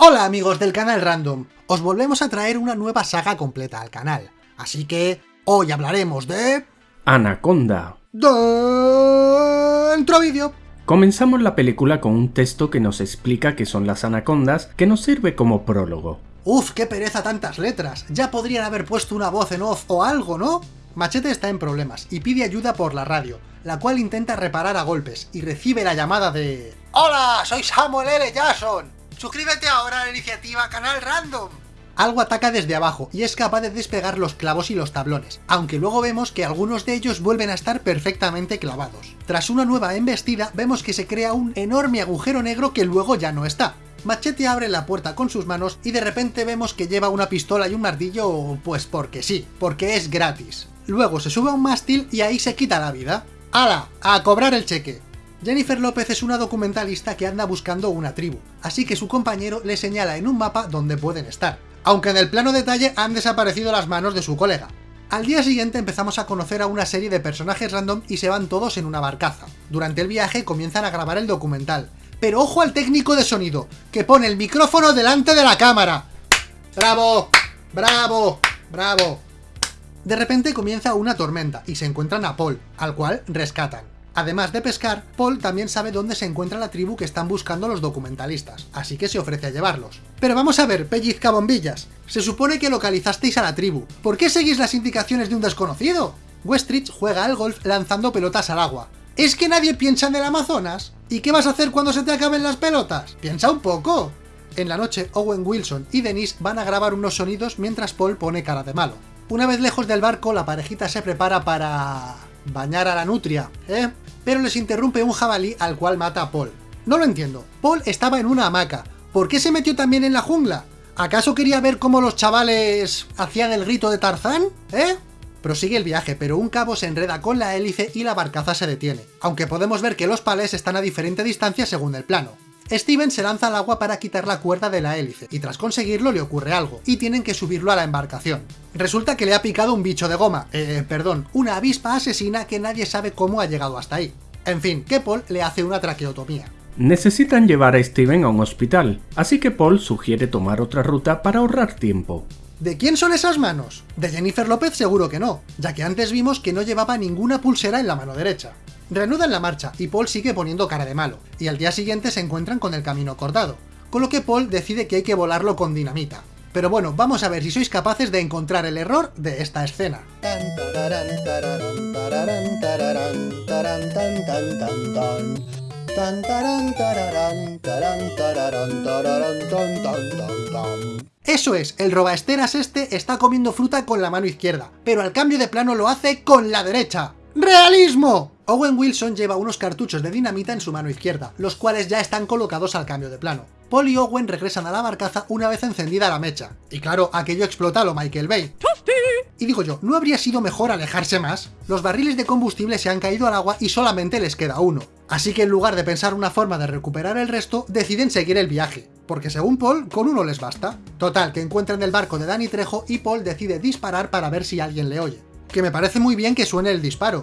Hola amigos del canal Random, os volvemos a traer una nueva saga completa al canal, así que hoy hablaremos de... Anaconda. Dentro vídeo. Comenzamos la película con un texto que nos explica qué son las anacondas, que nos sirve como prólogo. Uf, qué pereza tantas letras, ya podrían haber puesto una voz en off o algo, ¿no? Machete está en problemas y pide ayuda por la radio, la cual intenta reparar a golpes y recibe la llamada de... ¡Hola! Soy Samuel L. Jackson. Suscríbete ahora a la iniciativa Canal Random. Algo ataca desde abajo y es capaz de despegar los clavos y los tablones, aunque luego vemos que algunos de ellos vuelven a estar perfectamente clavados. Tras una nueva embestida, vemos que se crea un enorme agujero negro que luego ya no está. Machete abre la puerta con sus manos y de repente vemos que lleva una pistola y un martillo, pues porque sí, porque es gratis. Luego se sube a un mástil y ahí se quita la vida. ¡Hala! ¡A cobrar el cheque! Jennifer López es una documentalista que anda buscando una tribu, así que su compañero le señala en un mapa dónde pueden estar, aunque en el plano detalle han desaparecido las manos de su colega. Al día siguiente empezamos a conocer a una serie de personajes random y se van todos en una barcaza. Durante el viaje comienzan a grabar el documental, pero ojo al técnico de sonido, que pone el micrófono delante de la cámara. ¡Bravo! ¡Bravo! ¡Bravo! De repente comienza una tormenta y se encuentran a Paul, al cual rescatan. Además de pescar, Paul también sabe dónde se encuentra la tribu que están buscando los documentalistas, así que se ofrece a llevarlos. Pero vamos a ver, pellizca bombillas. Se supone que localizasteis a la tribu. ¿Por qué seguís las indicaciones de un desconocido? Westridge juega al golf lanzando pelotas al agua. ¿Es que nadie piensa en el Amazonas? ¿Y qué vas a hacer cuando se te acaben las pelotas? ¡Piensa un poco! En la noche, Owen Wilson y Denise van a grabar unos sonidos mientras Paul pone cara de malo. Una vez lejos del barco, la parejita se prepara para... bañar a la nutria, ¿eh? pero les interrumpe un jabalí al cual mata a Paul. No lo entiendo. Paul estaba en una hamaca. ¿Por qué se metió también en la jungla? ¿Acaso quería ver cómo los chavales hacían el grito de Tarzán? ¿Eh? Prosigue el viaje, pero un cabo se enreda con la hélice y la barcaza se detiene, aunque podemos ver que los palés están a diferente distancia según el plano. Steven se lanza al agua para quitar la cuerda de la hélice, y tras conseguirlo le ocurre algo, y tienen que subirlo a la embarcación. Resulta que le ha picado un bicho de goma, eh, perdón, una avispa asesina que nadie sabe cómo ha llegado hasta ahí. En fin, que Paul le hace una traqueotomía. Necesitan llevar a Steven a un hospital, así que Paul sugiere tomar otra ruta para ahorrar tiempo. ¿De quién son esas manos? De Jennifer López seguro que no, ya que antes vimos que no llevaba ninguna pulsera en la mano derecha. Reanudan la marcha y Paul sigue poniendo cara de malo, y al día siguiente se encuentran con el camino cortado, con lo que Paul decide que hay que volarlo con dinamita. Pero bueno, vamos a ver si sois capaces de encontrar el error de esta escena. Eso es, el robaesteras este está comiendo fruta con la mano izquierda, pero al cambio de plano lo hace con la derecha. ¡Realismo! Owen Wilson lleva unos cartuchos de dinamita en su mano izquierda, los cuales ya están colocados al cambio de plano. Paul y Owen regresan a la barcaza una vez encendida la mecha. Y claro, aquello explota a lo Michael Bay. Y digo yo, ¿no habría sido mejor alejarse más? Los barriles de combustible se han caído al agua y solamente les queda uno. Así que en lugar de pensar una forma de recuperar el resto, deciden seguir el viaje. Porque según Paul, con uno les basta. Total, que encuentran el barco de Danny Trejo y Paul decide disparar para ver si alguien le oye. Que me parece muy bien que suene el disparo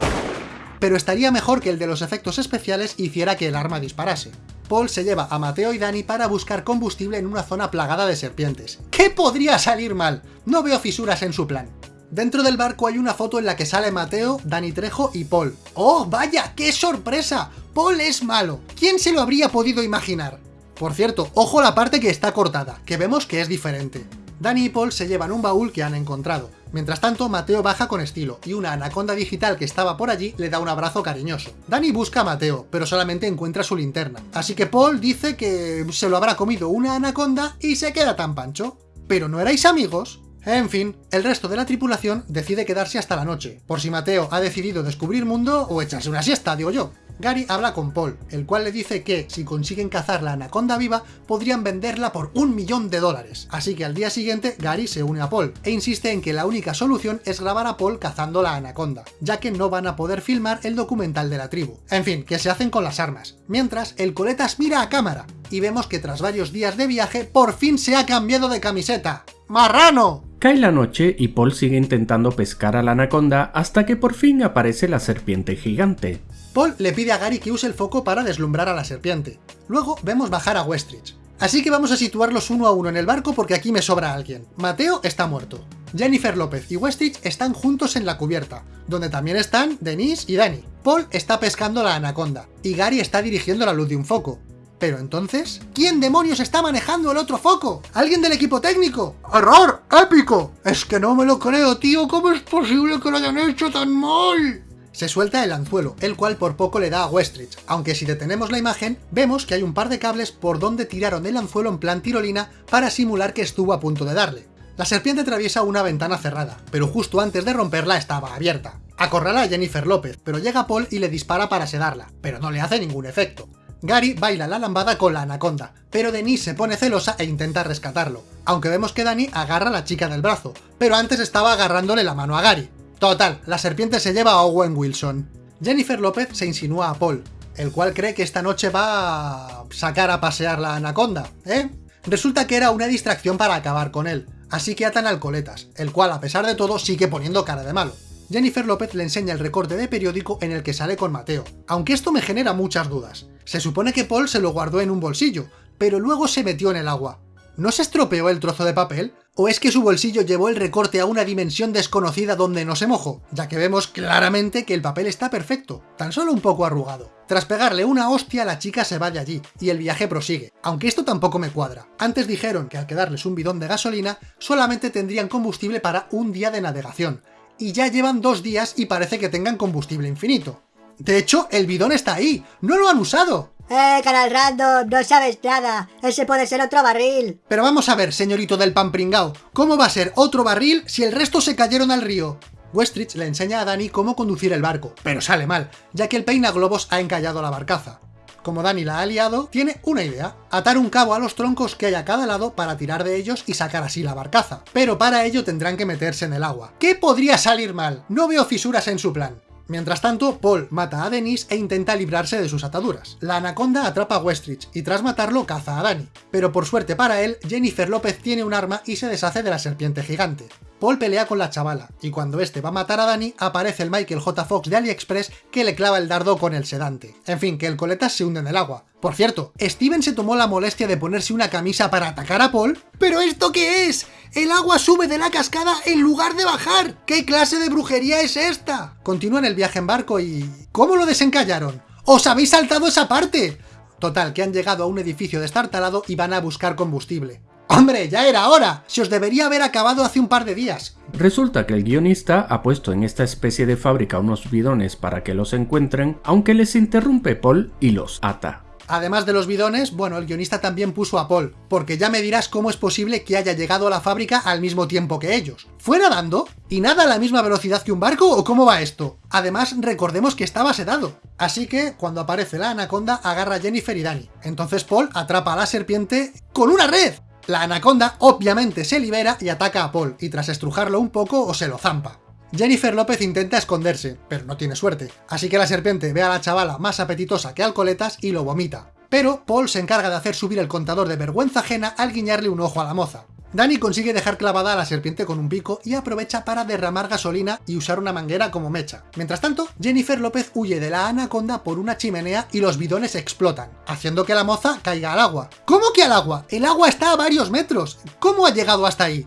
pero estaría mejor que el de los efectos especiales hiciera que el arma disparase. Paul se lleva a Mateo y Dani para buscar combustible en una zona plagada de serpientes. ¿Qué podría salir mal? No veo fisuras en su plan. Dentro del barco hay una foto en la que sale Mateo, Dani Trejo y Paul. ¡Oh, vaya! ¡Qué sorpresa! Paul es malo. ¿Quién se lo habría podido imaginar? Por cierto, ojo la parte que está cortada, que vemos que es diferente. Dani y Paul se llevan un baúl que han encontrado. Mientras tanto, Mateo baja con estilo, y una anaconda digital que estaba por allí le da un abrazo cariñoso. Dani busca a Mateo, pero solamente encuentra su linterna. Así que Paul dice que se lo habrá comido una anaconda y se queda tan pancho. ¿Pero no erais amigos? En fin, el resto de la tripulación decide quedarse hasta la noche, por si Mateo ha decidido descubrir mundo o echarse una siesta, digo yo. Gary habla con Paul, el cual le dice que, si consiguen cazar la anaconda viva, podrían venderla por un millón de dólares. Así que al día siguiente, Gary se une a Paul, e insiste en que la única solución es grabar a Paul cazando la anaconda, ya que no van a poder filmar el documental de la tribu. En fin, que se hacen con las armas. Mientras, el coletas mira a cámara, y vemos que tras varios días de viaje, por fin se ha cambiado de camiseta. ¡Marrano! Cae la noche y Paul sigue intentando pescar a la anaconda hasta que por fin aparece la serpiente gigante. Paul le pide a Gary que use el foco para deslumbrar a la serpiente. Luego vemos bajar a Westridge. Así que vamos a situarlos uno a uno en el barco porque aquí me sobra alguien. Mateo está muerto. Jennifer López y Westridge están juntos en la cubierta, donde también están Denise y Dani. Paul está pescando la anaconda, y Gary está dirigiendo la luz de un foco. Pero entonces, ¿quién demonios está manejando el otro foco? ¿Alguien del equipo técnico? ¡Error! ¡Épico! Es que no me lo creo, tío, ¿cómo es posible que lo hayan hecho tan mal? Se suelta el anzuelo, el cual por poco le da a Westridge, aunque si detenemos la imagen, vemos que hay un par de cables por donde tiraron el anzuelo en plan tirolina para simular que estuvo a punto de darle. La serpiente atraviesa una ventana cerrada, pero justo antes de romperla estaba abierta. Acorrala a Jennifer López, pero llega Paul y le dispara para sedarla, pero no le hace ningún efecto. Gary baila la lambada con la anaconda, pero Denise se pone celosa e intenta rescatarlo, aunque vemos que Dani agarra a la chica del brazo, pero antes estaba agarrándole la mano a Gary. Total, la serpiente se lleva a Owen Wilson. Jennifer López se insinúa a Paul, el cual cree que esta noche va a sacar a pasear la anaconda, ¿eh? Resulta que era una distracción para acabar con él, así que atan al coletas, el cual a pesar de todo sigue poniendo cara de malo. Jennifer López le enseña el recorte de periódico en el que sale con Mateo, aunque esto me genera muchas dudas. Se supone que Paul se lo guardó en un bolsillo, pero luego se metió en el agua. ¿No se estropeó el trozo de papel? ¿O es que su bolsillo llevó el recorte a una dimensión desconocida donde no se mojó? Ya que vemos claramente que el papel está perfecto, tan solo un poco arrugado. Tras pegarle una hostia, la chica se va de allí, y el viaje prosigue, aunque esto tampoco me cuadra. Antes dijeron que al quedarles un bidón de gasolina, solamente tendrían combustible para un día de navegación, y ya llevan dos días y parece que tengan combustible infinito. De hecho, el bidón está ahí, ¡no lo han usado! ¡Eh, canal random! No sabes nada. Ese puede ser otro barril. Pero vamos a ver, señorito del pan pringao, ¿cómo va a ser otro barril si el resto se cayeron al río? Westridge le enseña a Dani cómo conducir el barco, pero sale mal, ya que el peinaglobos ha encallado la barcaza. Como Dani la ha liado, tiene una idea, atar un cabo a los troncos que hay a cada lado para tirar de ellos y sacar así la barcaza. Pero para ello tendrán que meterse en el agua. ¿Qué podría salir mal? No veo fisuras en su plan. Mientras tanto, Paul mata a Denise e intenta librarse de sus ataduras. La anaconda atrapa a Westridge y tras matarlo caza a Danny. Pero por suerte para él, Jennifer López tiene un arma y se deshace de la serpiente gigante. Paul pelea con la chavala, y cuando este va a matar a Danny, aparece el Michael J. Fox de AliExpress que le clava el dardo con el sedante. En fin, que el coletas se hunde en el agua. Por cierto, Steven se tomó la molestia de ponerse una camisa para atacar a Paul. ¿Pero esto qué es? ¡El agua sube de la cascada en lugar de bajar! ¿Qué clase de brujería es esta? Continúan el viaje en barco y... ¿Cómo lo desencallaron? ¡Os habéis saltado esa parte! Total, que han llegado a un edificio destartalado y van a buscar combustible. ¡Hombre, ya era hora! Se os debería haber acabado hace un par de días. Resulta que el guionista ha puesto en esta especie de fábrica unos bidones para que los encuentren, aunque les interrumpe Paul y los ata. Además de los bidones, bueno, el guionista también puso a Paul, porque ya me dirás cómo es posible que haya llegado a la fábrica al mismo tiempo que ellos. ¿Fue nadando? ¿Y nada a la misma velocidad que un barco o cómo va esto? Además, recordemos que estaba sedado. Así que, cuando aparece la anaconda, agarra a Jennifer y Danny. Entonces Paul atrapa a la serpiente con una red. La anaconda obviamente se libera y ataca a Paul, y tras estrujarlo un poco o se lo zampa. Jennifer López intenta esconderse, pero no tiene suerte, así que la serpiente ve a la chavala más apetitosa que Alcoletas y lo vomita. Pero Paul se encarga de hacer subir el contador de vergüenza ajena al guiñarle un ojo a la moza. Danny consigue dejar clavada a la serpiente con un pico y aprovecha para derramar gasolina y usar una manguera como mecha. Mientras tanto, Jennifer López huye de la anaconda por una chimenea y los bidones explotan, haciendo que la moza caiga al agua. ¿Cómo que al agua? El agua está a varios metros. ¿Cómo ha llegado hasta ahí?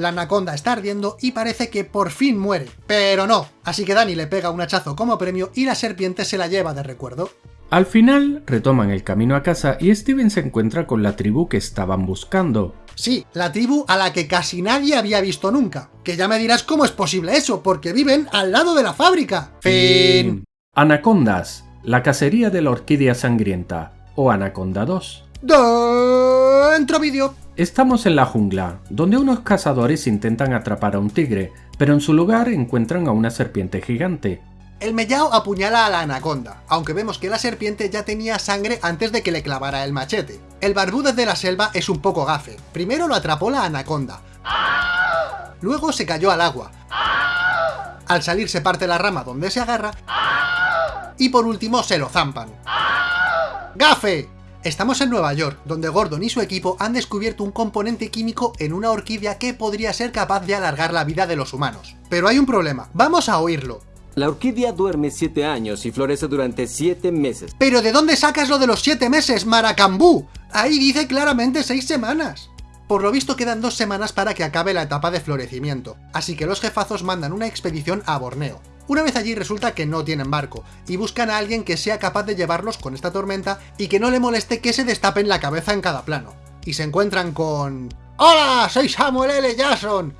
La anaconda está ardiendo y parece que por fin muere. Pero no, así que Danny le pega un hachazo como premio y la serpiente se la lleva de recuerdo. Al final, retoman el camino a casa y Steven se encuentra con la tribu que estaban buscando. Sí, la tribu a la que casi nadie había visto nunca. Que ya me dirás cómo es posible eso, porque viven al lado de la fábrica. Fin. Anacondas, la cacería de la orquídea sangrienta, o Anaconda 2. Dentro vídeo. Estamos en la jungla, donde unos cazadores intentan atrapar a un tigre, pero en su lugar encuentran a una serpiente gigante. El mellao apuñala a la anaconda, aunque vemos que la serpiente ya tenía sangre antes de que le clavara el machete. El barbúdez de la selva es un poco gafe. Primero lo atrapó la anaconda. Luego se cayó al agua. Al salir se parte la rama donde se agarra. Y por último se lo zampan. ¡Gafe! Estamos en Nueva York, donde Gordon y su equipo han descubierto un componente químico en una orquídea que podría ser capaz de alargar la vida de los humanos. Pero hay un problema, vamos a oírlo. La orquídea duerme 7 años y florece durante 7 meses. Pero ¿de dónde sacas lo de los 7 meses, Maracambú? Ahí dice claramente 6 semanas. Por lo visto quedan dos semanas para que acabe la etapa de florecimiento, así que los jefazos mandan una expedición a Borneo. Una vez allí resulta que no tienen barco, y buscan a alguien que sea capaz de llevarlos con esta tormenta y que no le moleste que se destapen la cabeza en cada plano. Y se encuentran con... ¡Hola! Soy Samuel L. Jackson.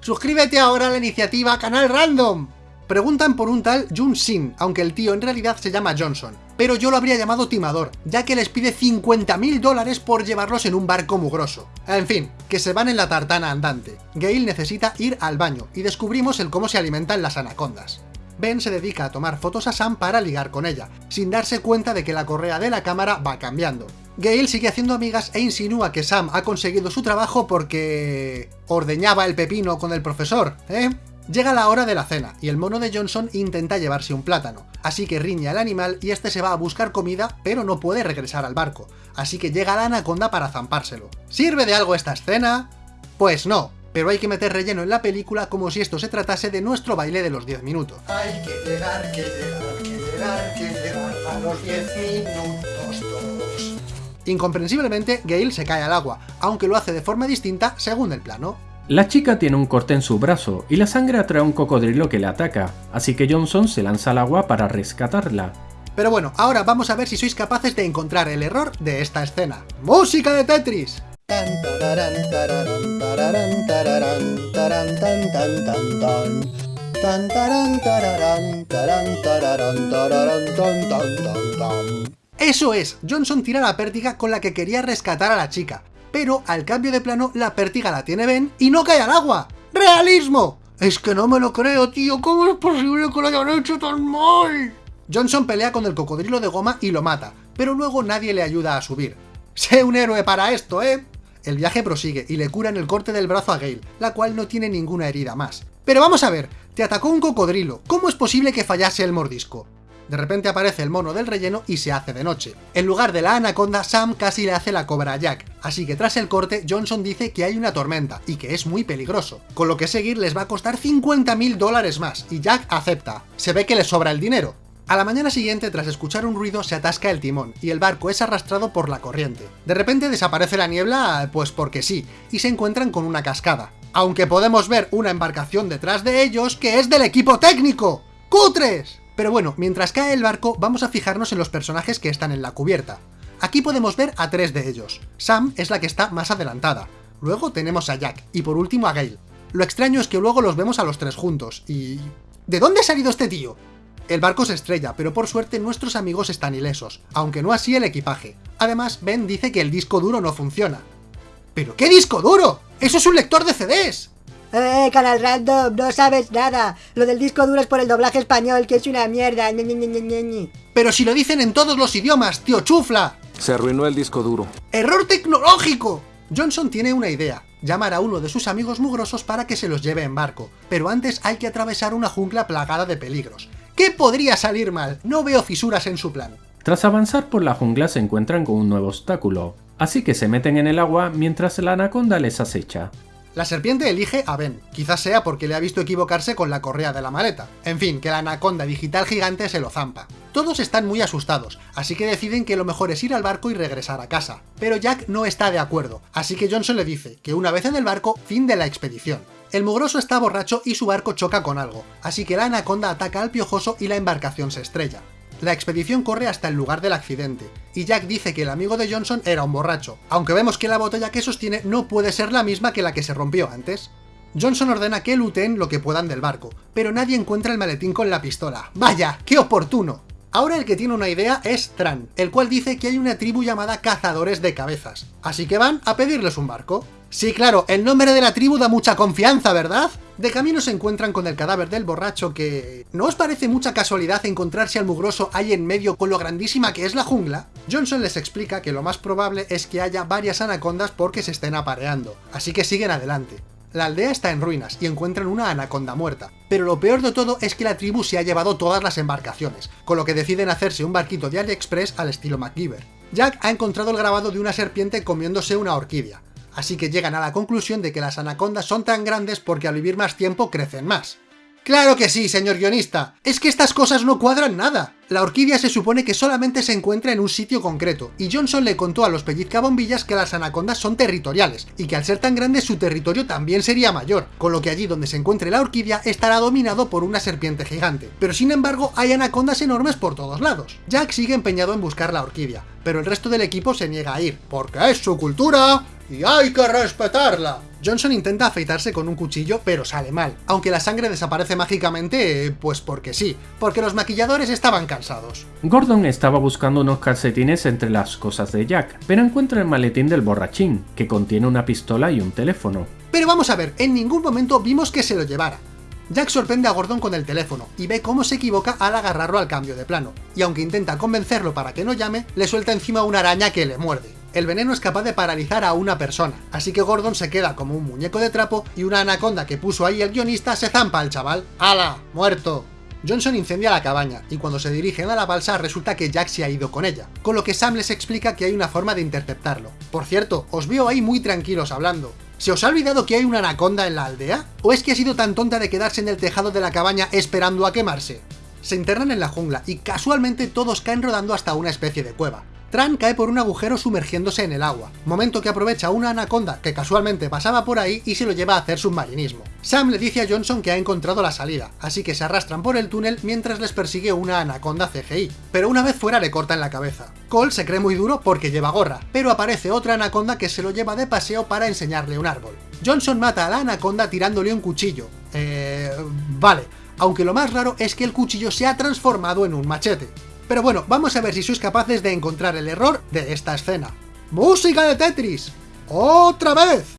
Suscríbete ahora a la iniciativa Canal Random. Preguntan por un tal Jun Sin, aunque el tío en realidad se llama Johnson. Pero yo lo habría llamado timador, ya que les pide 50.000 dólares por llevarlos en un barco mugroso. En fin, que se van en la tartana andante. Gail necesita ir al baño, y descubrimos el cómo se alimentan las anacondas. Ben se dedica a tomar fotos a Sam para ligar con ella, sin darse cuenta de que la correa de la cámara va cambiando. Gail sigue haciendo amigas e insinúa que Sam ha conseguido su trabajo porque... ordeñaba el pepino con el profesor, ¿eh? Llega la hora de la cena, y el mono de Johnson intenta llevarse un plátano, así que riña al animal y este se va a buscar comida, pero no puede regresar al barco, así que llega la anaconda para zampárselo. ¿Sirve de algo esta escena? Pues no, pero hay que meter relleno en la película como si esto se tratase de nuestro baile de los 10 minutos. Hay que llegar, que llegar, que llegar, que llegar a los 10 minutos todos. Incomprensiblemente, Gale se cae al agua, aunque lo hace de forma distinta según el plano. La chica tiene un corte en su brazo y la sangre atrae a un cocodrilo que le ataca, así que Johnson se lanza al agua para rescatarla. Pero bueno, ahora vamos a ver si sois capaces de encontrar el error de esta escena. ¡Música de Tetris! Eso es, Johnson tira la pértiga con la que quería rescatar a la chica, pero al cambio de plano la pértiga la tiene Ben y no cae al agua. ¡Realismo! Es que no me lo creo, tío, ¿cómo es posible que lo hayan hecho tan mal? Johnson pelea con el cocodrilo de goma y lo mata, pero luego nadie le ayuda a subir. ¡Sé un héroe para esto, eh! El viaje prosigue y le curan el corte del brazo a Gale, la cual no tiene ninguna herida más. Pero vamos a ver, te atacó un cocodrilo, ¿cómo es posible que fallase el mordisco? De repente aparece el mono del relleno y se hace de noche. En lugar de la anaconda, Sam casi le hace la cobra a Jack, así que tras el corte, Johnson dice que hay una tormenta, y que es muy peligroso, con lo que seguir les va a costar 50.000 dólares más, y Jack acepta. Se ve que le sobra el dinero. A la mañana siguiente, tras escuchar un ruido, se atasca el timón, y el barco es arrastrado por la corriente. De repente desaparece la niebla, pues porque sí, y se encuentran con una cascada. Aunque podemos ver una embarcación detrás de ellos que es del equipo técnico. ¡Cutres! Pero bueno, mientras cae el barco, vamos a fijarnos en los personajes que están en la cubierta. Aquí podemos ver a tres de ellos. Sam es la que está más adelantada. Luego tenemos a Jack, y por último a Gail. Lo extraño es que luego los vemos a los tres juntos, y... ¿De dónde ha salido este tío? El barco se estrella, pero por suerte nuestros amigos están ilesos, aunque no así el equipaje. Además, Ben dice que el disco duro no funciona. ¿Pero qué disco duro? ¡Eso es un lector de CDs! Eh, Canal Random, no sabes nada. Lo del disco duro es por el doblaje español, que es una mierda. Pero si lo dicen en todos los idiomas, tío chufla. Se arruinó el disco duro. ¡Error tecnológico! Johnson tiene una idea, llamar a uno de sus amigos mugrosos para que se los lleve en barco, pero antes hay que atravesar una jungla plagada de peligros. ¿Qué podría salir mal? No veo fisuras en su plan. Tras avanzar por la jungla se encuentran con un nuevo obstáculo, así que se meten en el agua mientras la anaconda les acecha. La serpiente elige a Ben, quizás sea porque le ha visto equivocarse con la correa de la maleta. En fin, que la anaconda digital gigante se lo zampa. Todos están muy asustados, así que deciden que lo mejor es ir al barco y regresar a casa. Pero Jack no está de acuerdo, así que Johnson le dice que una vez en el barco, fin de la expedición. El mugroso está borracho y su barco choca con algo, así que la anaconda ataca al piojoso y la embarcación se estrella. La expedición corre hasta el lugar del accidente, y Jack dice que el amigo de Johnson era un borracho, aunque vemos que la botella que sostiene no puede ser la misma que la que se rompió antes. Johnson ordena que looten lo que puedan del barco, pero nadie encuentra el maletín con la pistola. ¡Vaya! ¡Qué oportuno! Ahora el que tiene una idea es Tran, el cual dice que hay una tribu llamada Cazadores de Cabezas, así que van a pedirles un barco. Sí, claro, el nombre de la tribu da mucha confianza, ¿verdad? De camino se encuentran con el cadáver del borracho que... ¿No os parece mucha casualidad encontrarse al mugroso ahí en medio con lo grandísima que es la jungla? Johnson les explica que lo más probable es que haya varias anacondas porque se estén apareando, así que siguen adelante. La aldea está en ruinas y encuentran una anaconda muerta, pero lo peor de todo es que la tribu se ha llevado todas las embarcaciones, con lo que deciden hacerse un barquito de AliExpress al estilo MacGyver. Jack ha encontrado el grabado de una serpiente comiéndose una orquídea, así que llegan a la conclusión de que las anacondas son tan grandes porque al vivir más tiempo crecen más. Claro que sí, señor guionista. Es que estas cosas no cuadran nada. La orquídea se supone que solamente se encuentra en un sitio concreto, y Johnson le contó a los pellizcabombillas que las anacondas son territoriales, y que al ser tan grandes su territorio también sería mayor, con lo que allí donde se encuentre la orquídea estará dominado por una serpiente gigante. Pero sin embargo hay anacondas enormes por todos lados. Jack sigue empeñado en buscar la orquídea, pero el resto del equipo se niega a ir, porque es su cultura y hay que respetarla. Johnson intenta afeitarse con un cuchillo, pero sale mal, aunque la sangre desaparece mágicamente, pues porque sí, porque los maquilladores estaban cansados. Gordon estaba buscando unos calcetines entre las cosas de Jack, pero encuentra el maletín del borrachín, que contiene una pistola y un teléfono. Pero vamos a ver, en ningún momento vimos que se lo llevara. Jack sorprende a Gordon con el teléfono y ve cómo se equivoca al agarrarlo al cambio de plano, y aunque intenta convencerlo para que no llame, le suelta encima una araña que le muerde el veneno es capaz de paralizar a una persona, así que Gordon se queda como un muñeco de trapo y una anaconda que puso ahí el guionista se zampa al chaval. ¡Hala! ¡Muerto! Johnson incendia la cabaña, y cuando se dirigen a la balsa resulta que Jack se ha ido con ella, con lo que Sam les explica que hay una forma de interceptarlo. Por cierto, os veo ahí muy tranquilos hablando. ¿Se os ha olvidado que hay una anaconda en la aldea? ¿O es que ha sido tan tonta de quedarse en el tejado de la cabaña esperando a quemarse? Se internan en la jungla, y casualmente todos caen rodando hasta una especie de cueva. Tran cae por un agujero sumergiéndose en el agua, momento que aprovecha una anaconda que casualmente pasaba por ahí y se lo lleva a hacer submarinismo. Sam le dice a Johnson que ha encontrado la salida, así que se arrastran por el túnel mientras les persigue una anaconda CGI, pero una vez fuera le cortan la cabeza. Cole se cree muy duro porque lleva gorra, pero aparece otra anaconda que se lo lleva de paseo para enseñarle un árbol. Johnson mata a la anaconda tirándole un cuchillo. Eh... vale, aunque lo más raro es que el cuchillo se ha transformado en un machete. Pero bueno, vamos a ver si sois capaces de encontrar el error de esta escena. ¡Música de Tetris! ¡Otra vez!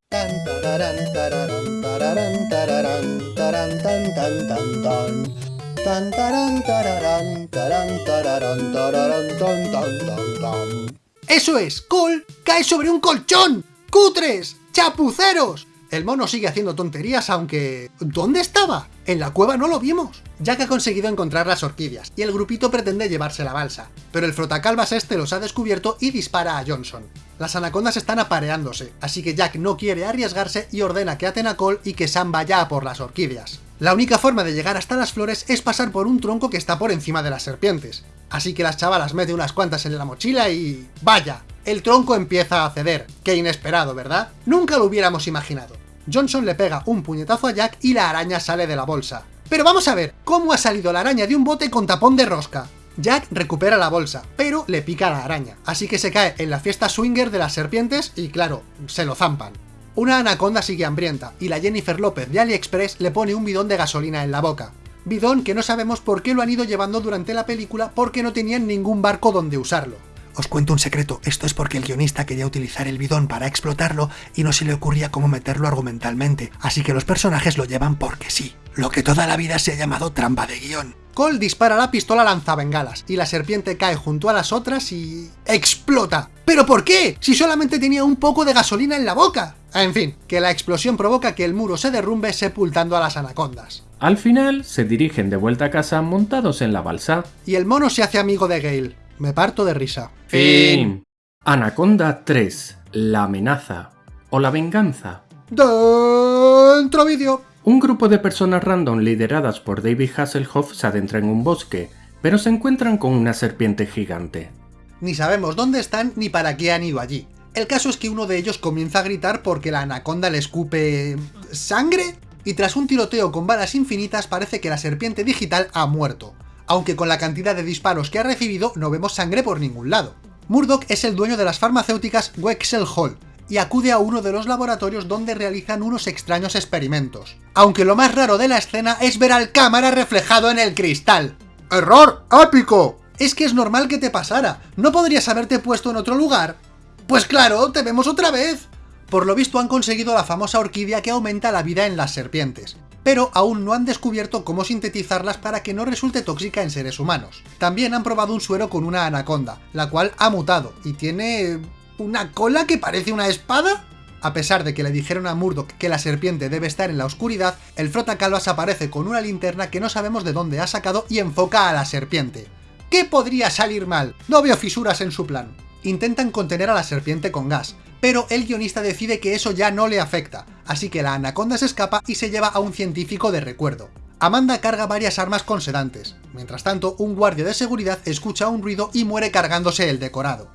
¡Eso es! ¡Col cae sobre un colchón! ¡Cutres! ¡Chapuceros! El mono sigue haciendo tonterías, aunque... ¿Dónde estaba? En la cueva no lo vimos. Jack ha conseguido encontrar las orquídeas, y el grupito pretende llevarse la balsa, pero el frotacalvas este los ha descubierto y dispara a Johnson. Las anacondas están apareándose, así que Jack no quiere arriesgarse y ordena que aten a Cole y que Sam vaya a por las orquídeas. La única forma de llegar hasta las flores es pasar por un tronco que está por encima de las serpientes. Así que las chavalas meten unas cuantas en la mochila y... ¡Vaya! El tronco empieza a ceder. Qué inesperado, ¿verdad? Nunca lo hubiéramos imaginado. Johnson le pega un puñetazo a Jack y la araña sale de la bolsa. Pero vamos a ver, ¿cómo ha salido la araña de un bote con tapón de rosca? Jack recupera la bolsa, pero le pica la araña, así que se cae en la fiesta swinger de las serpientes y claro, se lo zampan. Una anaconda sigue hambrienta, y la Jennifer López de AliExpress le pone un bidón de gasolina en la boca. Bidón que no sabemos por qué lo han ido llevando durante la película porque no tenían ningún barco donde usarlo. Os cuento un secreto, esto es porque el guionista quería utilizar el bidón para explotarlo y no se le ocurría cómo meterlo argumentalmente, así que los personajes lo llevan porque sí. Lo que toda la vida se ha llamado trampa de guion. Cole dispara la pistola lanzabengalas, y la serpiente cae junto a las otras y... ¡explota! ¿Pero por qué? Si solamente tenía un poco de gasolina en la boca. En fin, que la explosión provoca que el muro se derrumbe sepultando a las anacondas. Al final, se dirigen de vuelta a casa montados en la balsa. Y el mono se hace amigo de Gale. Me parto de risa. Fin. Anaconda 3. La amenaza. O la venganza. Dentro vídeo. Un grupo de personas random lideradas por David Hasselhoff se adentra en un bosque, pero se encuentran con una serpiente gigante. Ni sabemos dónde están ni para qué han ido allí. El caso es que uno de ellos comienza a gritar porque la anaconda le escupe... ¿sangre? Y tras un tiroteo con balas infinitas parece que la serpiente digital ha muerto aunque con la cantidad de disparos que ha recibido no vemos sangre por ningún lado. Murdoch es el dueño de las farmacéuticas Wexel Hall, y acude a uno de los laboratorios donde realizan unos extraños experimentos. Aunque lo más raro de la escena es ver al cámara reflejado en el cristal. ¡Error! ¡Ápico! Es que es normal que te pasara, ¿no podrías haberte puesto en otro lugar? Pues claro, te vemos otra vez. Por lo visto han conseguido la famosa orquídea que aumenta la vida en las serpientes, pero aún no han descubierto cómo sintetizarlas para que no resulte tóxica en seres humanos. También han probado un suero con una anaconda, la cual ha mutado y tiene... ¿una cola que parece una espada? A pesar de que le dijeron a Murdoch que la serpiente debe estar en la oscuridad, el frotacalvas aparece con una linterna que no sabemos de dónde ha sacado y enfoca a la serpiente. ¿Qué podría salir mal? No veo fisuras en su plan. Intentan contener a la serpiente con gas, pero el guionista decide que eso ya no le afecta, así que la anaconda se escapa y se lleva a un científico de recuerdo. Amanda carga varias armas con sedantes. Mientras tanto, un guardia de seguridad escucha un ruido y muere cargándose el decorado.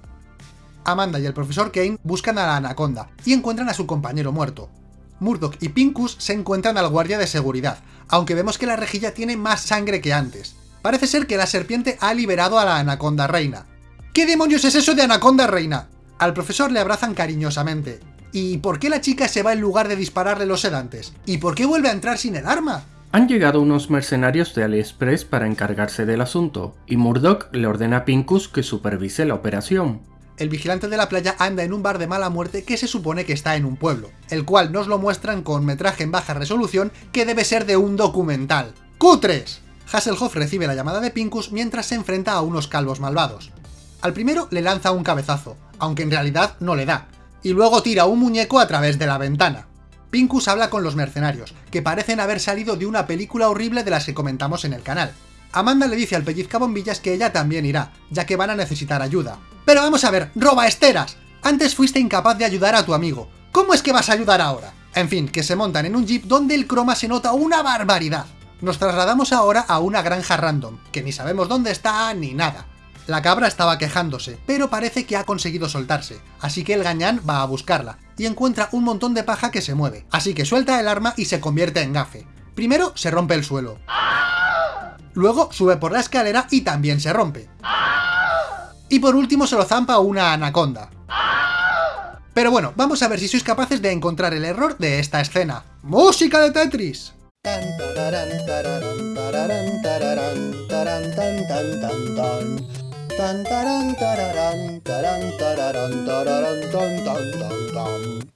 Amanda y el profesor Kane buscan a la anaconda y encuentran a su compañero muerto. Murdoch y Pincus se encuentran al guardia de seguridad, aunque vemos que la rejilla tiene más sangre que antes. Parece ser que la serpiente ha liberado a la anaconda reina. ¿Qué demonios es eso de anaconda reina? Al profesor le abrazan cariñosamente. ¿Y por qué la chica se va en lugar de dispararle los sedantes? ¿Y por qué vuelve a entrar sin el arma? Han llegado unos mercenarios de AliExpress para encargarse del asunto, y Murdoch le ordena a Pincus que supervise la operación. El vigilante de la playa anda en un bar de mala muerte que se supone que está en un pueblo, el cual nos lo muestran con metraje en baja resolución que debe ser de un documental. ¡Cutres! Hasselhoff recibe la llamada de Pincus mientras se enfrenta a unos calvos malvados. Al primero le lanza un cabezazo, aunque en realidad no le da, y luego tira un muñeco a través de la ventana. Pincus habla con los mercenarios, que parecen haber salido de una película horrible de las que comentamos en el canal. Amanda le dice al pellizcabombillas que ella también irá, ya que van a necesitar ayuda. Pero vamos a ver, roba esteras. Antes fuiste incapaz de ayudar a tu amigo. ¿Cómo es que vas a ayudar ahora? En fin, que se montan en un jeep donde el croma se nota una barbaridad. Nos trasladamos ahora a una granja random, que ni sabemos dónde está ni nada. La cabra estaba quejándose, pero parece que ha conseguido soltarse, así que el gañán va a buscarla, y encuentra un montón de paja que se mueve, así que suelta el arma y se convierte en gafe. Primero se rompe el suelo. Luego sube por la escalera y también se rompe. Y por último se lo zampa una anaconda. Pero bueno, vamos a ver si sois capaces de encontrar el error de esta escena. ¡Música de Tetris!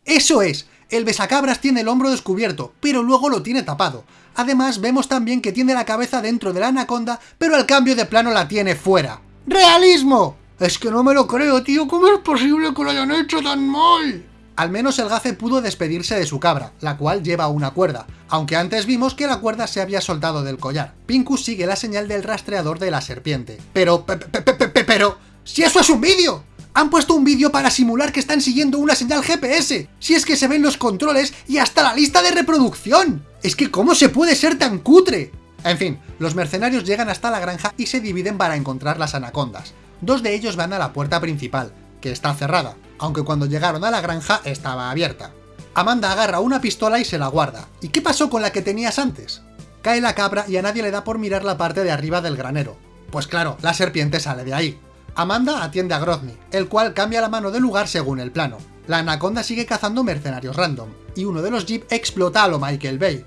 ¡Eso es! El besacabras tiene el hombro descubierto, pero luego lo tiene tapado. Además, vemos también que tiene la cabeza dentro de la anaconda, pero al cambio de plano la tiene fuera. ¡Realismo! Es que no me lo creo, tío, ¿cómo es posible que lo hayan hecho tan mal? Al menos el gafe pudo despedirse de su cabra, la cual lleva una cuerda, aunque antes vimos que la cuerda se había soltado del collar. Pincus sigue la señal del rastreador de la serpiente. Pero, pero, ¡si eso es un vídeo! Han puesto un vídeo para simular que están siguiendo una señal GPS, si es que se ven los controles y hasta la lista de reproducción. Es que ¿cómo se puede ser tan cutre? En fin, los mercenarios llegan hasta la granja y se dividen para encontrar las anacondas. Dos de ellos van a la puerta principal, que está cerrada, aunque cuando llegaron a la granja estaba abierta. Amanda agarra una pistola y se la guarda. ¿Y qué pasó con la que tenías antes? Cae la cabra y a nadie le da por mirar la parte de arriba del granero. Pues claro, la serpiente sale de ahí. Amanda atiende a Grozny, el cual cambia la mano de lugar según el plano. La anaconda sigue cazando mercenarios random, y uno de los jeep explota a lo Michael Bay.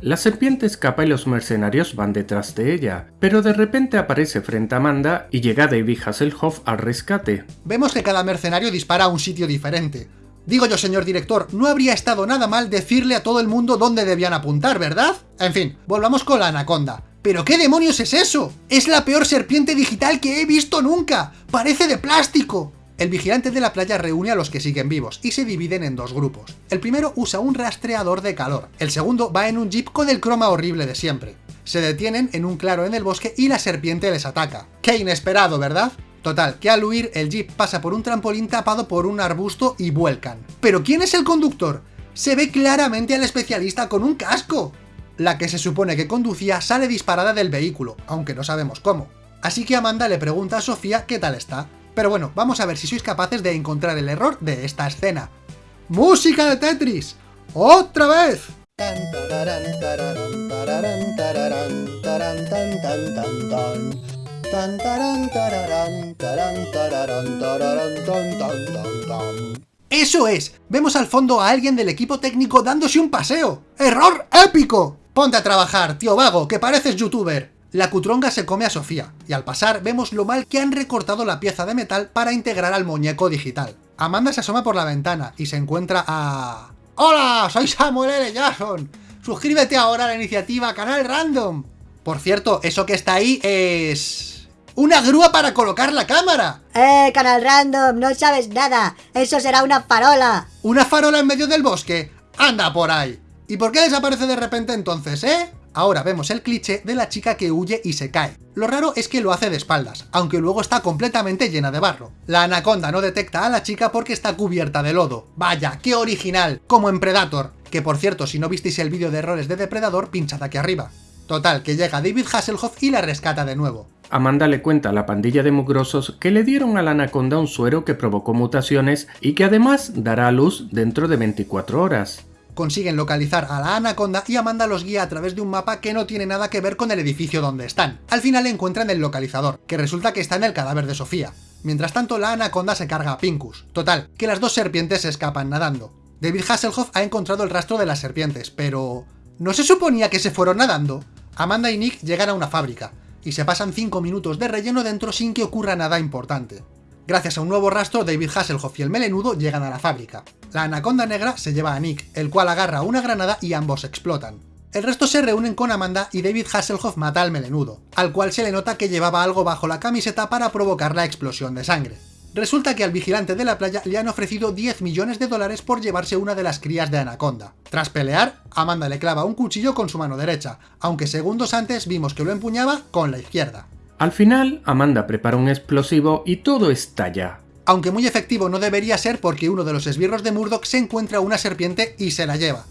La serpiente escapa y los mercenarios van detrás de ella, pero de repente aparece frente a Amanda y llega David Hasselhoff al rescate. Vemos que cada mercenario dispara a un sitio diferente. Digo yo, señor director, no habría estado nada mal decirle a todo el mundo dónde debían apuntar, ¿verdad? En fin, volvamos con la anaconda. ¿Pero qué demonios es eso? Es la peor serpiente digital que he visto nunca. Parece de plástico. El vigilante de la playa reúne a los que siguen vivos y se dividen en dos grupos. El primero usa un rastreador de calor, el segundo va en un jeep con el croma horrible de siempre. Se detienen en un claro en el bosque y la serpiente les ataca. ¡Qué inesperado, ¿verdad? Total, que al huir el jeep pasa por un trampolín tapado por un arbusto y vuelcan. ¿Pero quién es el conductor? Se ve claramente al especialista con un casco. La que se supone que conducía sale disparada del vehículo, aunque no sabemos cómo. Así que Amanda le pregunta a Sofía qué tal está, pero bueno, vamos a ver si sois capaces de encontrar el error de esta escena. ¡Música de Tetris! ¡Otra vez! ¡Eso es! Vemos al fondo a alguien del equipo técnico dándose un paseo. ¡Error épico! Ponte a trabajar, tío vago, que pareces youtuber. La cutronga se come a Sofía, y al pasar vemos lo mal que han recortado la pieza de metal para integrar al muñeco digital. Amanda se asoma por la ventana y se encuentra a... ¡Hola! Soy Samuel L. Jackson. Suscríbete ahora a la iniciativa Canal Random. Por cierto, eso que está ahí es... ¡Una grúa para colocar la cámara! ¡Eh, Canal Random! No sabes nada. Eso será una farola. ¿Una farola en medio del bosque? ¡Anda por ahí! ¿Y por qué desaparece de repente entonces, eh? Ahora vemos el cliché de la chica que huye y se cae. Lo raro es que lo hace de espaldas, aunque luego está completamente llena de barro. La anaconda no detecta a la chica porque está cubierta de lodo. Vaya, qué original, como en Predator. que por cierto, si no visteis el vídeo de errores de Depredador, pinchad aquí arriba. Total, que llega David Hasselhoff y la rescata de nuevo. Amanda le cuenta a la pandilla de mugrosos que le dieron a la anaconda un suero que provocó mutaciones y que además dará a luz dentro de 24 horas. Consiguen localizar a la anaconda y Amanda los guía a través de un mapa que no tiene nada que ver con el edificio donde están. Al final encuentran el localizador, que resulta que está en el cadáver de Sofía. Mientras tanto, la anaconda se carga a Pincus. Total, que las dos serpientes se escapan nadando. David Hasselhoff ha encontrado el rastro de las serpientes, pero... ¿No se suponía que se fueron nadando? Amanda y Nick llegan a una fábrica, y se pasan 5 minutos de relleno dentro sin que ocurra nada importante. Gracias a un nuevo rastro, David Hasselhoff y el melenudo llegan a la fábrica. La anaconda negra se lleva a Nick, el cual agarra una granada y ambos explotan. El resto se reúnen con Amanda y David Hasselhoff mata al melenudo, al cual se le nota que llevaba algo bajo la camiseta para provocar la explosión de sangre. Resulta que al vigilante de la playa le han ofrecido 10 millones de dólares por llevarse una de las crías de Anaconda. Tras pelear, Amanda le clava un cuchillo con su mano derecha, aunque segundos antes vimos que lo empuñaba con la izquierda. Al final, Amanda prepara un explosivo y todo estalla. Aunque muy efectivo no debería ser porque uno de los esbirros de Murdoch se encuentra una serpiente y se la lleva.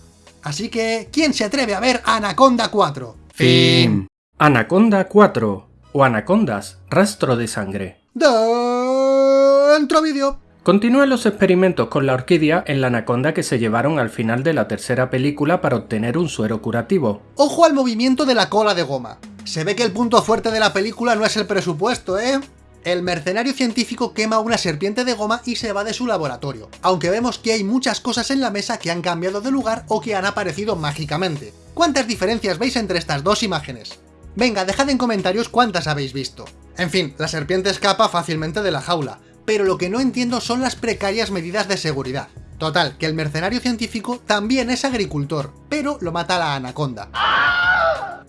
Así que, ¿quién se atreve a ver Anaconda 4? Fin. Anaconda 4 o Anacondas, rastro de sangre. Dentro vídeo. Continúan los experimentos con la orquídea en la anaconda que se llevaron al final de la tercera película para obtener un suero curativo. Ojo al movimiento de la cola de goma. Se ve que el punto fuerte de la película no es el presupuesto, ¿eh? El mercenario científico quema una serpiente de goma y se va de su laboratorio, aunque vemos que hay muchas cosas en la mesa que han cambiado de lugar o que han aparecido mágicamente. ¿Cuántas diferencias veis entre estas dos imágenes? Venga, dejad en comentarios cuántas habéis visto. En fin, la serpiente escapa fácilmente de la jaula, pero lo que no entiendo son las precarias medidas de seguridad. Total, que el mercenario científico también es agricultor, pero lo mata la anaconda.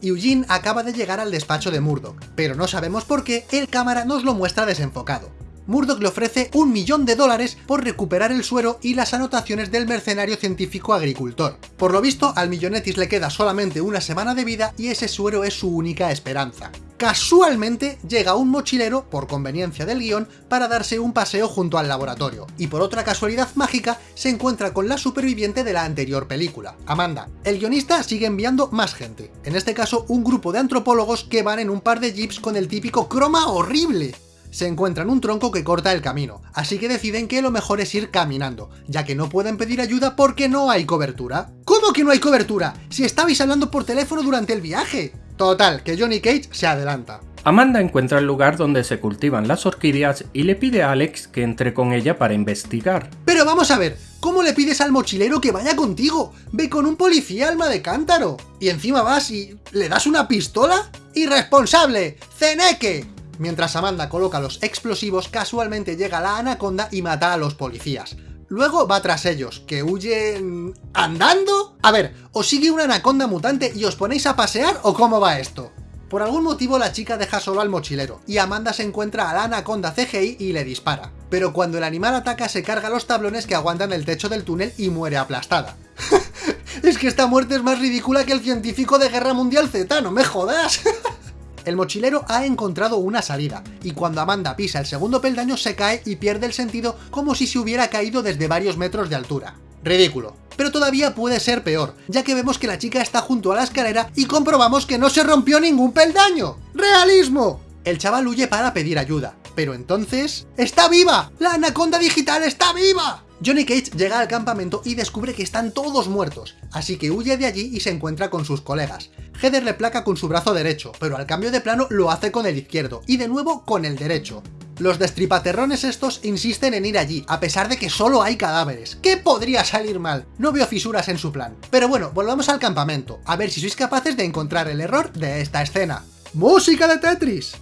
Eugene acaba de llegar al despacho de Murdoch, pero no sabemos por qué el cámara nos lo muestra desenfocado. Murdoch le ofrece un millón de dólares por recuperar el suero y las anotaciones del mercenario científico agricultor. Por lo visto, al millonetis le queda solamente una semana de vida y ese suero es su única esperanza. Casualmente llega un mochilero, por conveniencia del guion, para darse un paseo junto al laboratorio, y por otra casualidad mágica se encuentra con la superviviente de la anterior película, Amanda. El guionista sigue enviando más gente, en este caso un grupo de antropólogos que van en un par de jeeps con el típico croma horrible, se encuentran un tronco que corta el camino, así que deciden que lo mejor es ir caminando, ya que no pueden pedir ayuda porque no hay cobertura. ¿Cómo que no hay cobertura? Si estabais hablando por teléfono durante el viaje. Total, que Johnny Cage se adelanta. Amanda encuentra el lugar donde se cultivan las orquídeas y le pide a Alex que entre con ella para investigar. Pero vamos a ver, ¿cómo le pides al mochilero que vaya contigo? Ve con un policía alma de cántaro. Y encima vas y... ¿le das una pistola? ¡Irresponsable! ¡Ceneque! Mientras Amanda coloca los explosivos, casualmente llega la anaconda y mata a los policías. Luego va tras ellos, que huyen... ¿andando? A ver, ¿os sigue una anaconda mutante y os ponéis a pasear o cómo va esto? Por algún motivo la chica deja solo al mochilero, y Amanda se encuentra a la anaconda CGI y le dispara. Pero cuando el animal ataca se carga los tablones que aguantan el techo del túnel y muere aplastada. es que esta muerte es más ridícula que el científico de Guerra Mundial Z, no me jodas. El mochilero ha encontrado una salida, y cuando Amanda pisa el segundo peldaño se cae y pierde el sentido como si se hubiera caído desde varios metros de altura. Ridículo. Pero todavía puede ser peor, ya que vemos que la chica está junto a la escalera y comprobamos que no se rompió ningún peldaño. ¡Realismo! El chaval huye para pedir ayuda, pero entonces... ¡Está viva! ¡La anaconda digital está viva! Johnny Cage llega al campamento y descubre que están todos muertos, así que huye de allí y se encuentra con sus colegas. Heather le placa con su brazo derecho, pero al cambio de plano lo hace con el izquierdo, y de nuevo con el derecho. Los destripaterrones estos insisten en ir allí, a pesar de que solo hay cadáveres. ¿Qué podría salir mal? No veo fisuras en su plan. Pero bueno, volvamos al campamento, a ver si sois capaces de encontrar el error de esta escena. ¡Música de Tetris!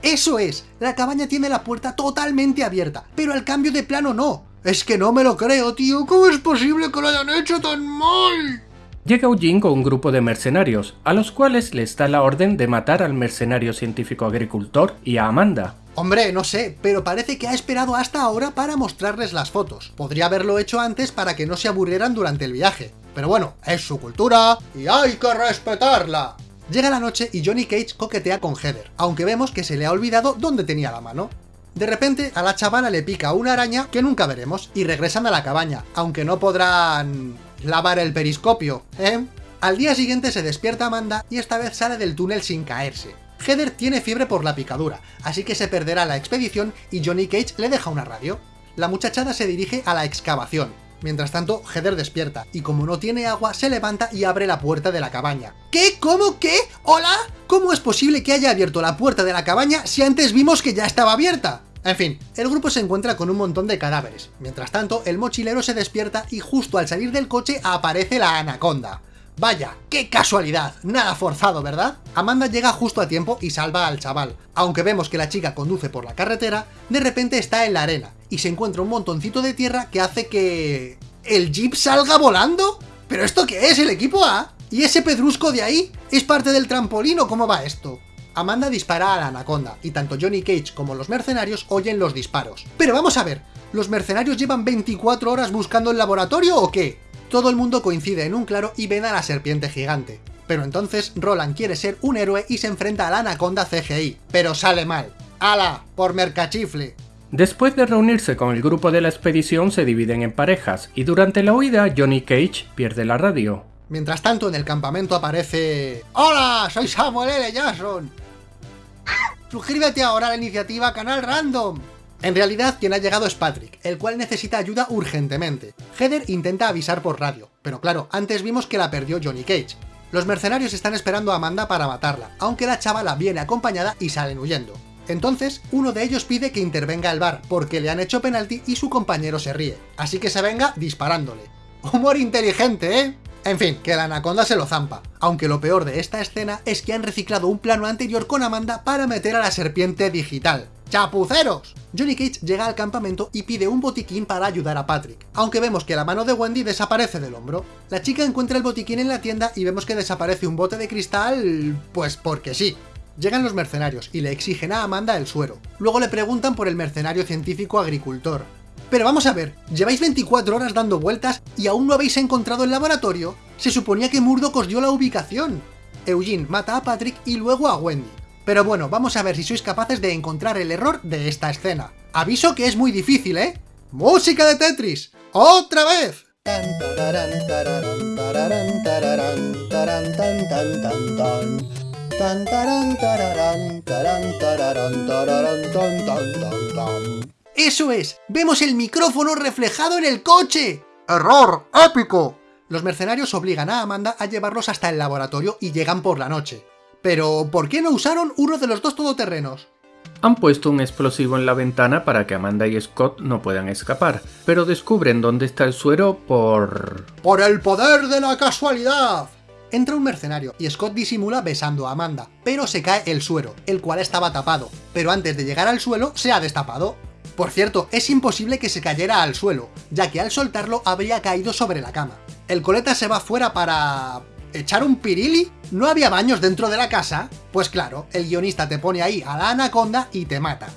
Eso es, la cabaña tiene la puerta totalmente abierta, pero al cambio de plano no. Es que no me lo creo, tío, ¿cómo es posible que lo hayan hecho tan mal? Llega Eugene con un grupo de mercenarios, a los cuales les da la orden de matar al mercenario científico agricultor y a Amanda. Hombre, no sé, pero parece que ha esperado hasta ahora para mostrarles las fotos. Podría haberlo hecho antes para que no se aburrieran durante el viaje. Pero bueno, es su cultura y hay que respetarla. Llega la noche y Johnny Cage coquetea con Heather, aunque vemos que se le ha olvidado dónde tenía la mano. De repente, a la chavala le pica una araña que nunca veremos y regresan a la cabaña, aunque no podrán... lavar el periscopio, ¿eh? Al día siguiente se despierta Amanda y esta vez sale del túnel sin caerse. Heather tiene fiebre por la picadura, así que se perderá la expedición y Johnny Cage le deja una radio. La muchachada se dirige a la excavación. Mientras tanto, Heather despierta, y como no tiene agua, se levanta y abre la puerta de la cabaña. ¿Qué? ¿Cómo? ¿Qué? ¿Hola? ¿Cómo es posible que haya abierto la puerta de la cabaña si antes vimos que ya estaba abierta? En fin, el grupo se encuentra con un montón de cadáveres. Mientras tanto, el mochilero se despierta y justo al salir del coche aparece la anaconda. Vaya, qué casualidad, nada forzado, ¿verdad? Amanda llega justo a tiempo y salva al chaval. Aunque vemos que la chica conduce por la carretera, de repente está en la arena, y se encuentra un montoncito de tierra que hace que... ¿El jeep salga volando? ¿Pero esto qué es, el equipo A? ¿Y ese pedrusco de ahí? ¿Es parte del trampolín o cómo va esto? Amanda dispara a la anaconda, y tanto Johnny Cage como los mercenarios oyen los disparos. Pero vamos a ver, ¿los mercenarios llevan 24 horas buscando el laboratorio o qué? Todo el mundo coincide en un claro y ven a la serpiente gigante. Pero entonces Roland quiere ser un héroe y se enfrenta a la anaconda CGI, pero sale mal. ¡Hala! ¡Por mercachifle! Después de reunirse con el grupo de la expedición se dividen en parejas, y durante la huida Johnny Cage pierde la radio. Mientras tanto en el campamento aparece... ¡Hola! Soy Samuel L. Jackson. Suscríbete ahora a la iniciativa Canal Random. En realidad, quien ha llegado es Patrick, el cual necesita ayuda urgentemente. Heather intenta avisar por radio, pero claro, antes vimos que la perdió Johnny Cage. Los mercenarios están esperando a Amanda para matarla, aunque la chavala viene acompañada y salen huyendo. Entonces, uno de ellos pide que intervenga el bar, porque le han hecho penalti y su compañero se ríe, así que se venga disparándole. Humor inteligente, ¿eh? En fin, que la anaconda se lo zampa, aunque lo peor de esta escena es que han reciclado un plano anterior con Amanda para meter a la serpiente digital. ¡Chapuceros! Johnny Cage llega al campamento y pide un botiquín para ayudar a Patrick, aunque vemos que la mano de Wendy desaparece del hombro. La chica encuentra el botiquín en la tienda y vemos que desaparece un bote de cristal... pues porque sí. Llegan los mercenarios y le exigen a Amanda el suero. Luego le preguntan por el mercenario científico agricultor. Pero vamos a ver, lleváis 24 horas dando vueltas y aún no habéis encontrado el laboratorio. Se suponía que Murdoch os dio la ubicación. Eugene mata a Patrick y luego a Wendy. Pero bueno, vamos a ver si sois capaces de encontrar el error de esta escena. Aviso que es muy difícil, ¿eh? ¡Música de Tetris! ¡Otra vez! ¡Eso es! ¡Vemos el micrófono reflejado en el coche! ¡Error! ¡Épico! Los mercenarios obligan a Amanda a llevarlos hasta el laboratorio y llegan por la noche. Pero, ¿por qué no usaron uno de los dos todoterrenos? Han puesto un explosivo en la ventana para que Amanda y Scott no puedan escapar, pero descubren dónde está el suero por... ¡Por el poder de la casualidad! Entra un mercenario y Scott disimula besando a Amanda, pero se cae el suero, el cual estaba tapado, pero antes de llegar al suelo se ha destapado. Por cierto, es imposible que se cayera al suelo, ya que al soltarlo habría caído sobre la cama. El coleta se va fuera para... ¿Echar un pirili? ¿No había baños dentro de la casa? Pues claro, el guionista te pone ahí a la anaconda y te mata.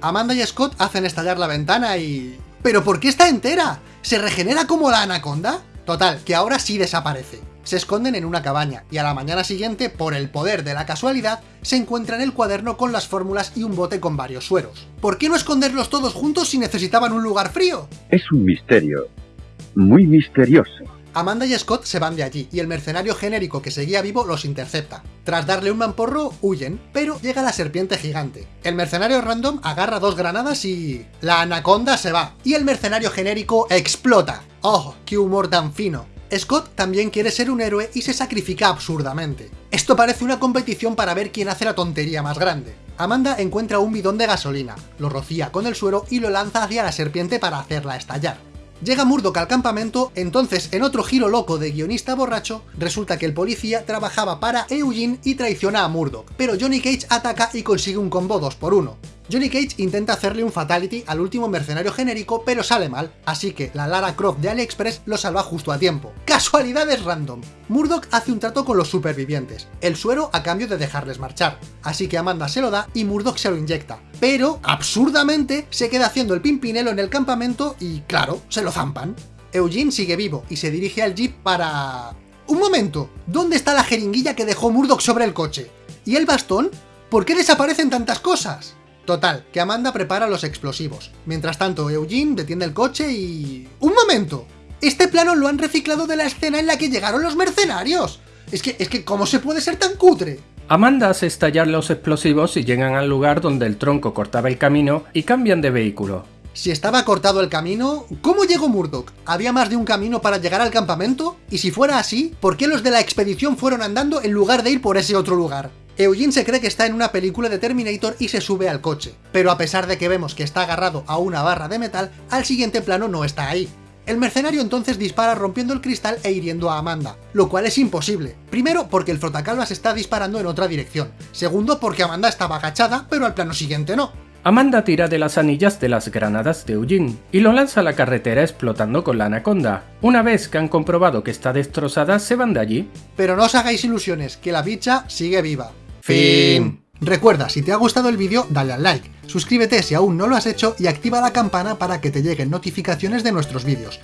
Amanda y Scott hacen estallar la ventana y... ¿Pero por qué está entera? ¿Se regenera como la anaconda? Total, que ahora sí desaparece. Se esconden en una cabaña, y a la mañana siguiente, por el poder de la casualidad, se encuentran el cuaderno con las fórmulas y un bote con varios sueros. ¿Por qué no esconderlos todos juntos si necesitaban un lugar frío? Es un misterio. Muy misterioso. Amanda y Scott se van de allí, y el mercenario genérico que seguía vivo los intercepta. Tras darle un mamporro, huyen, pero llega la serpiente gigante. El mercenario random agarra dos granadas y... La anaconda se va, y el mercenario genérico explota. ¡Oh, qué humor tan fino! Scott también quiere ser un héroe y se sacrifica absurdamente. Esto parece una competición para ver quién hace la tontería más grande. Amanda encuentra un bidón de gasolina, lo rocía con el suero y lo lanza hacia la serpiente para hacerla estallar. Llega Murdoch al campamento, entonces en otro giro loco de guionista borracho, resulta que el policía trabajaba para Eugene y traiciona a Murdoch, pero Johnny Cage ataca y consigue un combo 2 por 1 Johnny Cage intenta hacerle un fatality al último mercenario genérico, pero sale mal, así que la Lara Croft de AliExpress lo salva justo a tiempo. ¡Casualidades random! Murdoch hace un trato con los supervivientes, el suero a cambio de dejarles marchar, así que Amanda se lo da y Murdoch se lo inyecta, pero, absurdamente, se queda haciendo el pimpinelo en el campamento y, claro, se lo zampan. Eugene sigue vivo y se dirige al jeep para... un momento, ¿dónde está la jeringuilla que dejó Murdoch sobre el coche? ¿Y el bastón? ¿Por qué desaparecen tantas cosas? Total, que Amanda prepara los explosivos. Mientras tanto, Eugene detiene el coche y... ¡Un momento! Este plano lo han reciclado de la escena en la que llegaron los mercenarios. Es que, es que, ¿cómo se puede ser tan cutre? Amanda hace estallar los explosivos y llegan al lugar donde el tronco cortaba el camino y cambian de vehículo. Si estaba cortado el camino, ¿cómo llegó Murdoch? ¿Había más de un camino para llegar al campamento? Y si fuera así, ¿por qué los de la expedición fueron andando en lugar de ir por ese otro lugar? Eugene se cree que está en una película de Terminator y se sube al coche, pero a pesar de que vemos que está agarrado a una barra de metal, al siguiente plano no está ahí. El mercenario entonces dispara rompiendo el cristal e hiriendo a Amanda, lo cual es imposible. Primero, porque el frotacalvas está disparando en otra dirección. Segundo, porque Amanda estaba agachada, pero al plano siguiente no. Amanda tira de las anillas de las granadas de Eugene y lo lanza a la carretera explotando con la anaconda. Una vez que han comprobado que está destrozada, se van de allí. Pero no os hagáis ilusiones, que la bicha sigue viva. Recuerda, si te ha gustado el vídeo, dale al like, suscríbete si aún no lo has hecho y activa la campana para que te lleguen notificaciones de nuestros vídeos.